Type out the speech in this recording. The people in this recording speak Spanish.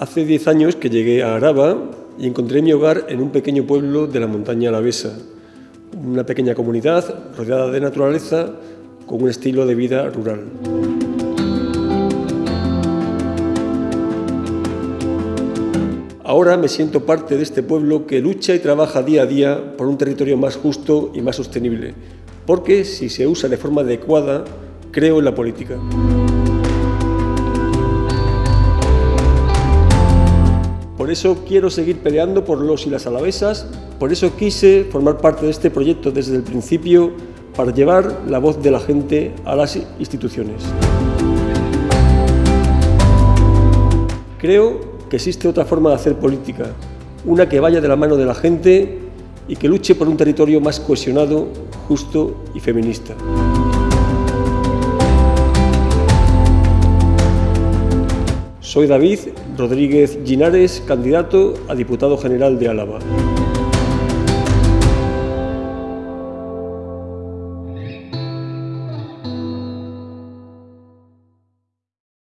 Hace 10 años que llegué a Araba y encontré mi hogar en un pequeño pueblo de la montaña alavesa, una pequeña comunidad rodeada de naturaleza con un estilo de vida rural. Ahora me siento parte de este pueblo que lucha y trabaja día a día por un territorio más justo y más sostenible, porque si se usa de forma adecuada, creo en la política. Por eso quiero seguir peleando por los y las alavesas, por eso quise formar parte de este proyecto desde el principio para llevar la voz de la gente a las instituciones. Creo que existe otra forma de hacer política, una que vaya de la mano de la gente y que luche por un territorio más cohesionado, justo y feminista. Soy David Rodríguez Ginares, candidato a diputado general de Álava.